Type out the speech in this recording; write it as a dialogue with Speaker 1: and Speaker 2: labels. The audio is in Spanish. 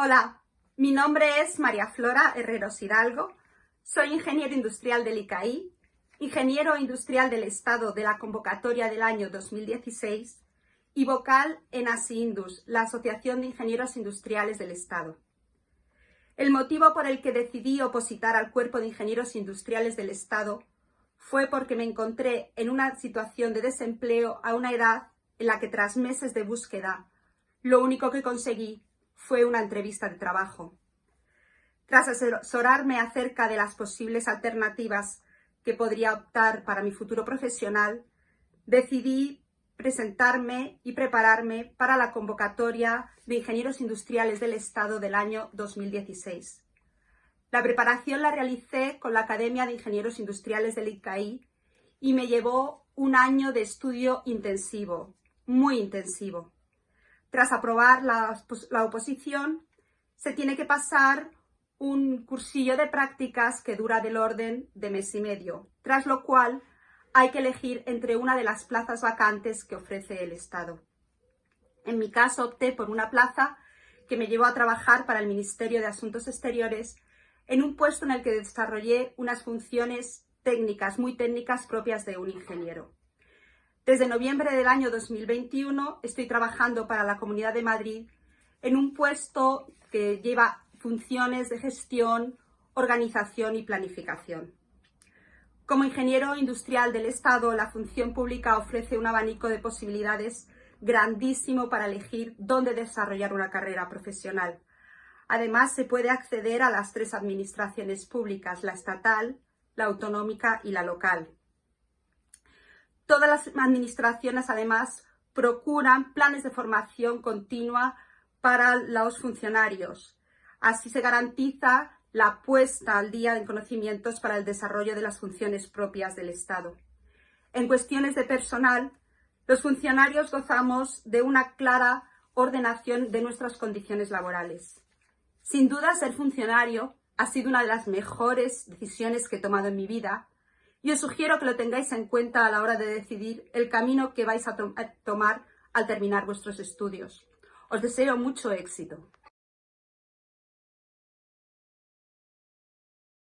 Speaker 1: Hola, mi nombre es María Flora Herreros Hidalgo, soy ingeniero industrial del ICAI, ingeniero industrial del Estado de la convocatoria del año 2016 y vocal en ASIINDUS, la Asociación de Ingenieros Industriales del Estado. El motivo por el que decidí opositar al Cuerpo de Ingenieros Industriales del Estado fue porque me encontré en una situación de desempleo a una edad en la que tras meses de búsqueda, lo único que conseguí fue una entrevista de trabajo. Tras asesorarme acerca de las posibles alternativas que podría optar para mi futuro profesional, decidí presentarme y prepararme para la convocatoria de Ingenieros Industriales del Estado del año 2016. La preparación la realicé con la Academia de Ingenieros Industriales del ICAI y me llevó un año de estudio intensivo, muy intensivo. Tras aprobar la, oposición, se tiene que pasar un cursillo de prácticas que dura del orden de mes y medio, tras lo cual hay que elegir entre una de las plazas vacantes que ofrece el Estado. En mi caso opté por una plaza que me llevó a trabajar para el Ministerio de Asuntos Exteriores en un puesto en el que desarrollé unas funciones técnicas, muy técnicas propias de un ingeniero. Desde noviembre del año 2021 estoy trabajando para la Comunidad de Madrid en un puesto que lleva funciones de gestión, organización y planificación. Como ingeniero industrial del Estado, la función pública ofrece un abanico de posibilidades grandísimo para elegir dónde desarrollar una carrera profesional. Además, se puede acceder a las tres administraciones públicas, la estatal, la autonómica y la local. Todas las administraciones, además, procuran planes de formación continua para los funcionarios, Así se garantiza la puesta al día en conocimientos para el desarrollo de las funciones propias del Estado. En cuestiones de personal, los funcionarios gozamos de una clara ordenación de nuestras condiciones laborales. Sin duda, ser funcionario ha sido una de las mejores decisiones que he tomado en mi vida y os sugiero que lo tengáis en cuenta a la hora de decidir el camino que vais a, a tomar al terminar vuestros estudios. Os deseo mucho éxito.